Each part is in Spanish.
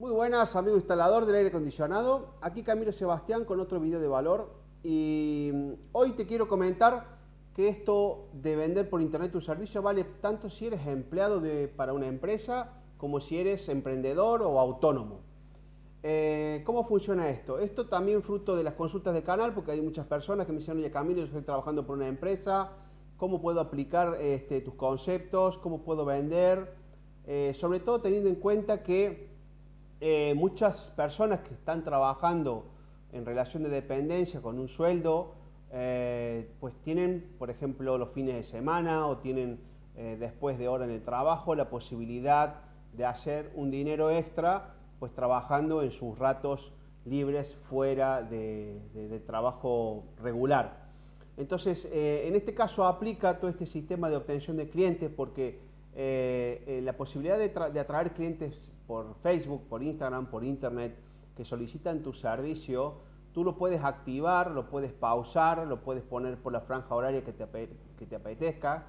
Muy buenas, amigo instalador del aire acondicionado. Aquí Camilo Sebastián con otro video de valor. Y mm, hoy te quiero comentar que esto de vender por internet tu servicio vale tanto si eres empleado de, para una empresa como si eres emprendedor o autónomo. Eh, ¿Cómo funciona esto? Esto también fruto de las consultas del canal, porque hay muchas personas que me dicen, oye Camilo, yo estoy trabajando por una empresa, ¿cómo puedo aplicar este, tus conceptos? ¿Cómo puedo vender? Eh, sobre todo teniendo en cuenta que eh, muchas personas que están trabajando en relación de dependencia con un sueldo, eh, pues tienen, por ejemplo, los fines de semana o tienen eh, después de hora en el trabajo la posibilidad de hacer un dinero extra, pues trabajando en sus ratos libres fuera de, trabajo regular. Entonces, en este caso aplica todo este sistema de obtención de clientes porque la posibilidad de atraer clientes por Facebook, por Instagram, por Internet, que solicitan tu servicio, tú lo puedes activar, lo puedes pausar, lo puedes poner por la franja horaria que te, que te apetezca.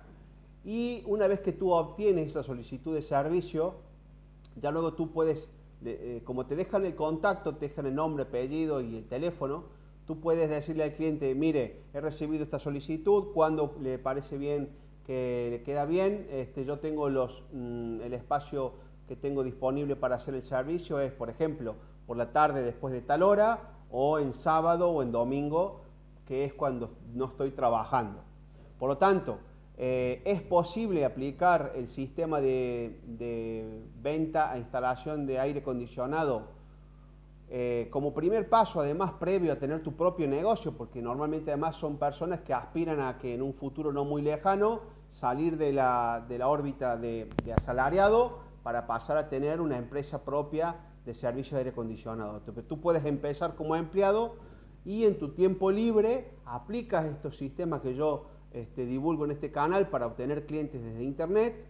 Y una vez que tú obtienes esa solicitud de servicio, ya luego tú puedes, eh, como te dejan el contacto, te dejan el nombre, apellido y el teléfono, tú puedes decirle al cliente, mire, he recibido esta solicitud, cuando le parece bien que queda bien, este, yo tengo mm, el espacio que tengo disponible para hacer el servicio es, por ejemplo, por la tarde después de tal hora o en sábado o en domingo, que es cuando no estoy trabajando. Por lo tanto, eh, es posible aplicar el sistema de, venta a instalación de aire acondicionado eh, como primer paso, además previo a tener tu propio negocio, porque normalmente además son personas que aspiran a que en un futuro no muy lejano salir de la, órbita de asalariado para pasar a tener una empresa propia de servicio de aire acondicionado. Tú puedes empezar como empleado y en tu tiempo libre aplicas estos sistemas que yo este, divulgo en este canal para obtener clientes desde internet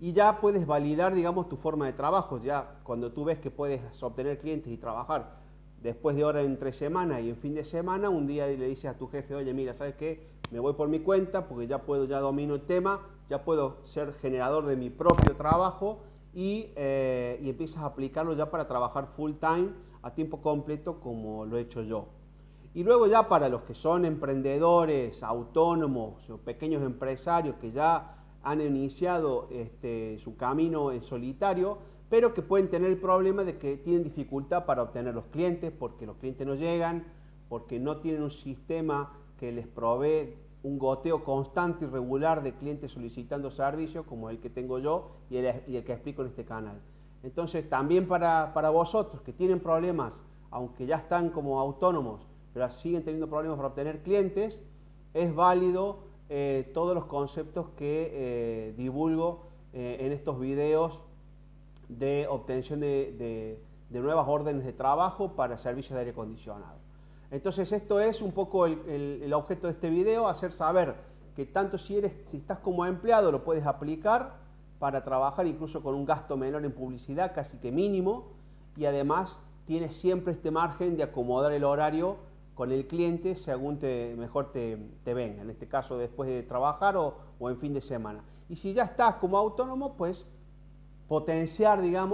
y ya puedes validar, digamos, tu forma de trabajo. Ya cuando tú ves que puedes obtener clientes y trabajar después de hora entre semana y en fin de semana, un día le dices a tu jefe, oye, mira, ¿sabes qué? Me voy por mi cuenta porque ya puedo, ya domino el tema, ya puedo ser generador de mi propio trabajo y, eh, y empiezas a aplicarlo ya para trabajar full time a tiempo completo como lo he hecho yo. Y luego ya para los que son emprendedores, autónomos o pequeños empresarios que ya han iniciado este, su camino en solitario, pero que pueden tener el problema de que tienen dificultad para obtener los clientes porque los clientes no llegan, porque no tienen un sistema que les provee un goteo constante y regular de clientes solicitando servicios, como el que tengo yo y el, que explico en este canal. Entonces, también para, vosotros que tienen problemas, aunque ya están como autónomos, pero siguen teniendo problemas para obtener clientes, es válido eh, todos los conceptos que eh, divulgo eh, en estos videos de obtención de nuevas órdenes de trabajo para servicios de aire acondicionado. Entonces esto es un poco el, objeto de este video, hacer saber que tanto si, eres, si estás como empleado lo puedes aplicar para trabajar incluso con un gasto menor en publicidad, casi que mínimo, y además tienes siempre este margen de acomodar el horario con el cliente según te, mejor te, venga, en este caso después de trabajar o, o en fin de semana. Y si ya estás como autónomo, pues potenciar, digamos,